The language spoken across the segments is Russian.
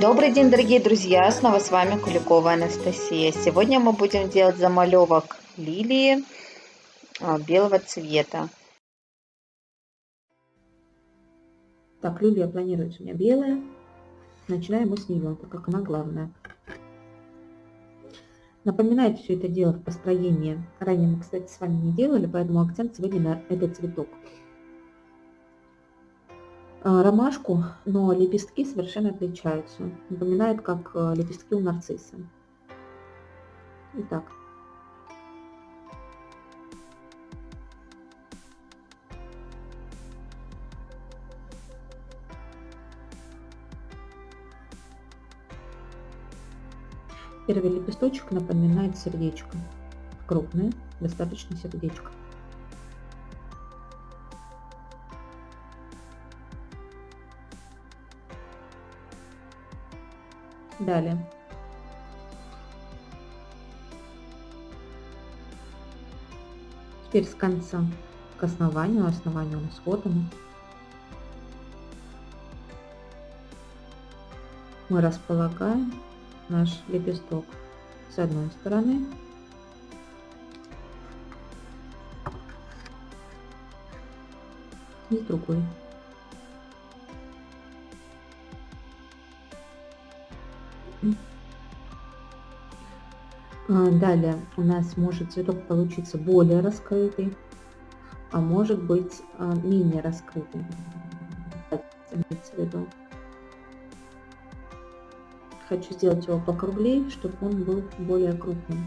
Добрый день, дорогие друзья! Снова с вами Куликова Анастасия. Сегодня мы будем делать замалевок лилии а, белого цвета. Так, лилия планируется у меня белая. Начинаем мы с нее, так как она главная. Напоминает все это дело в построении. Ранее мы, кстати, с вами не делали, поэтому акцент сегодня на этот цветок. А, ромашку, но лепестки совершенно отличаются. Напоминает, как э, лепестки у нарцисса. Итак. Первый лепесточек напоминает сердечко. Крупное, достаточно сердечко. Далее. Теперь с конца к основанию. Основание у нас вот оно. Мы располагаем наш лепесток с одной стороны и с другой. Далее у нас может цветок получиться более раскрытый, а может быть а, менее раскрытый. Хочу сделать его покруглее, чтобы он был более крупным.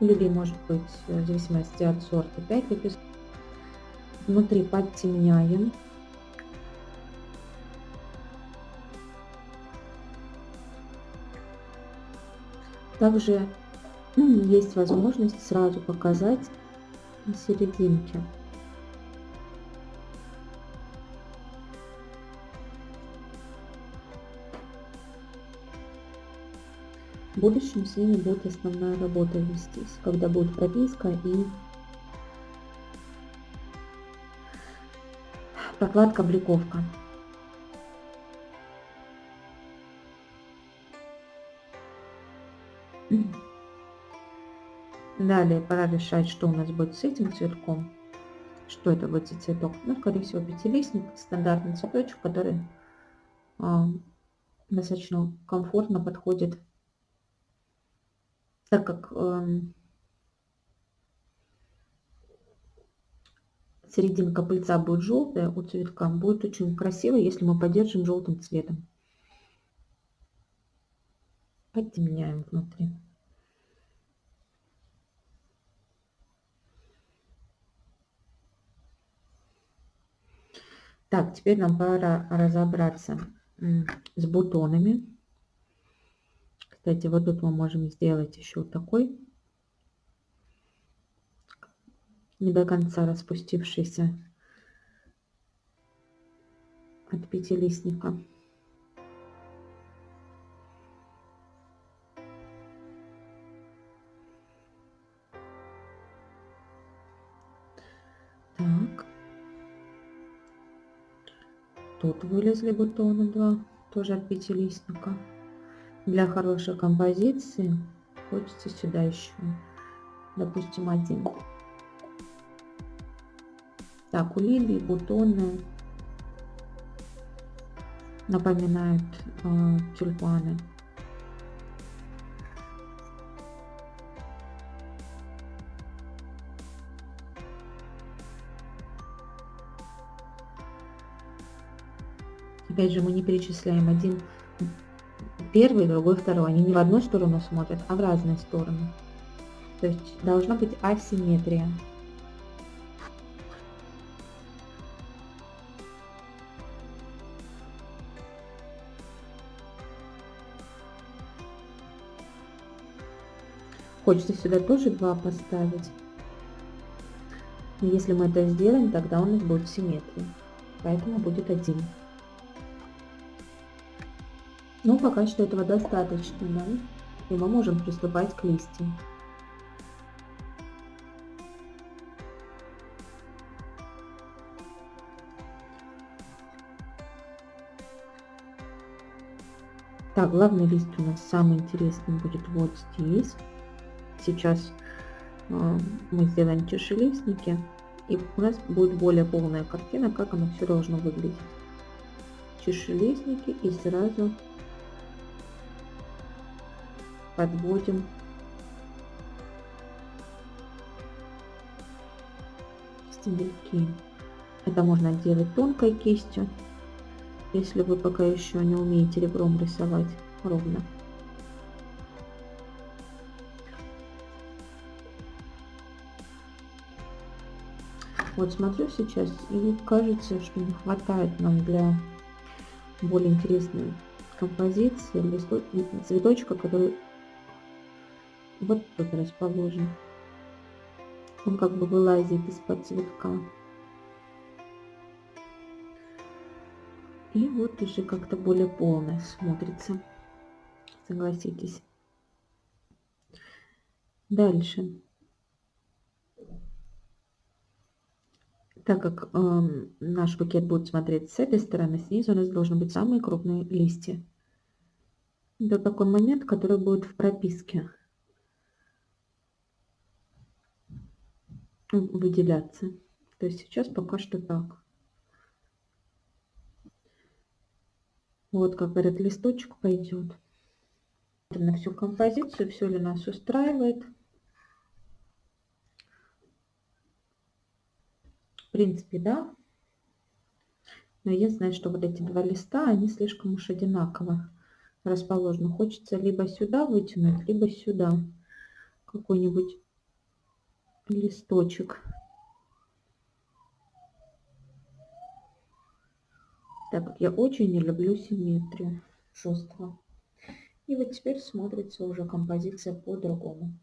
Лилии может быть в зависимости от сорта 5 лепестков. Внутри подтемняем Также есть возможность сразу показать серединки. В будущем с ними будет основная работа вестись, когда будет прописка и прокладка, Далее пора решать, что у нас будет с этим цветком. Что это будет за цветок? Ну, скорее всего, пятилистник, стандартный цветочек, который э, достаточно комфортно подходит, так как э, серединка пыльца будет желтая у цветка, будет очень красиво, если мы поддержим желтым цветом. Подтемняем внутри. Так, теперь нам пора разобраться с бутонами. Кстати, вот тут мы можем сделать еще такой не до конца распустившийся от пятилистника. Тут вылезли бутоны два, тоже от пятилистника. Для хорошей композиции хочется сюда еще, допустим, один. Так, у лилии бутоны напоминают э, тюльпаны. Опять же, мы не перечисляем один первый, другой, второй. Они не в одну сторону смотрят, а в разные стороны. То есть должна быть асимметрия. Хочется сюда тоже два поставить. Если мы это сделаем, тогда у нас будет симметрия. Поэтому будет один. Ну, пока что этого достаточно нам, и мы можем приступать к листьям. Так, главный лист у нас самый интересный будет вот здесь. Сейчас э, мы сделаем чашелистники, и у нас будет более полная картина, как оно все должно выглядеть. Чашелистники и сразу подводим стебельки. Это можно делать тонкой кистью, если вы пока еще не умеете ребром рисовать ровно. Вот смотрю сейчас и кажется, что не хватает нам для более интересной композиции цветочка, который вот тут расположен. Он как бы вылазит из-под цветка. И вот уже как-то более полно смотрится. Согласитесь. Дальше. Так как э, наш букет будет смотреть с этой стороны, снизу у нас должны быть самые крупные листья. Это такой момент, который будет в прописке. Выделяться. То есть сейчас пока что так. Вот как этот листочек пойдет. На всю композицию, все ли нас устраивает. В принципе, да. Но я знаю, что вот эти два листа, они слишком уж одинаково расположены. Хочется либо сюда вытянуть, либо сюда какой-нибудь листочек. Так как я очень не люблю симметрию жесткого. И вот теперь смотрится уже композиция по-другому.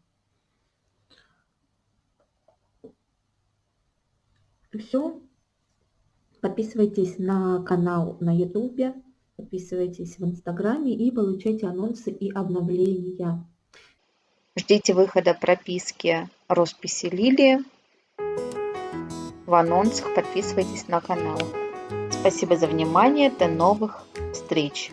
Все. Подписывайтесь на канал на ютубе, подписывайтесь в инстаграме и получайте анонсы и обновления. Ждите выхода прописки росписи Лилии в анонсах. Подписывайтесь на канал. Спасибо за внимание. До новых встреч.